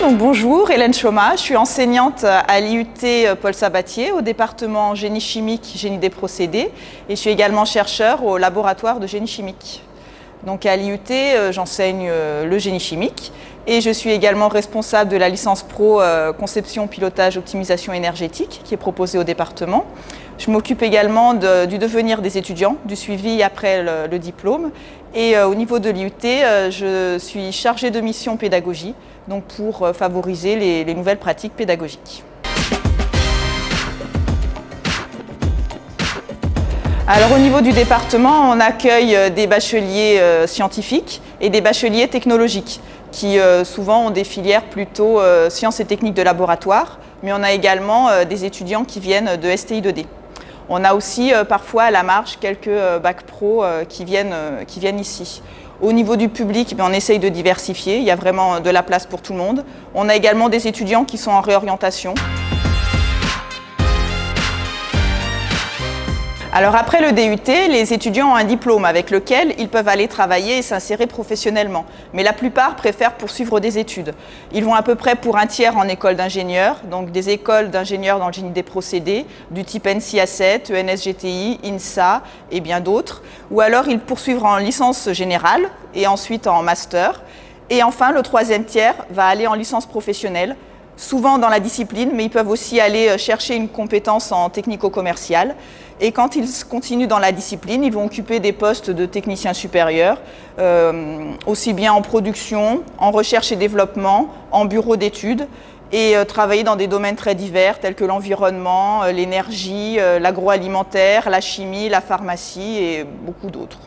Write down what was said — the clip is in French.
Donc, bonjour, Hélène Choma, je suis enseignante à l'IUT Paul Sabatier au département génie chimique, génie des procédés et je suis également chercheur au laboratoire de génie chimique. Donc à l'IUT, euh, j'enseigne euh, le génie chimique et je suis également responsable de la licence pro euh, conception, pilotage, optimisation énergétique qui est proposée au département. Je m'occupe également du devenir des étudiants, du suivi après le, diplôme. Et au niveau de l'IUT, je suis chargée de mission pédagogie, donc pour favoriser les nouvelles pratiques pédagogiques. Alors au niveau du département, on accueille euh, des bacheliers euh, scientifiques et des bacheliers technologiques qui euh, souvent ont des filières plutôt sciences et techniques de laboratoire, mais on a également des étudiants qui viennent de STI 2D. On a aussi parfois à la marge quelques bacs pro qui viennent, qui viennent ici. Au niveau du public, ben, on essaye de diversifier, il y a vraiment de la place pour tout le monde. On a également des étudiants qui sont en réorientation. Alors après le DUT, les étudiants ont un diplôme avec lequel ils peuvent aller travailler et s'insérer professionnellement. Mais la plupart préfèrent poursuivre des études. Ils vont à peu près pour un tiers en école d'ingénieurs, donc des écoles d'ingénieurs dans le génie des procédés, du type NCA7, ENSGTI, INSA et bien d'autres. Ou alors ils poursuivent en licence générale et ensuite en master. Et enfin, le troisième tiers va aller en licence professionnelle, souvent dans la discipline, mais ils peuvent aussi aller euh, chercher une compétence en technico-commercial. Et quand ils continuent dans la discipline, ils vont occuper des postes de techniciens supérieurs, euh, aussi bien en production, en recherche et développement, en bureau d'études, et euh, travailler dans des domaines très divers tels que l'environnement, l'énergie, l'agroalimentaire, la chimie, la pharmacie et beaucoup d'autres.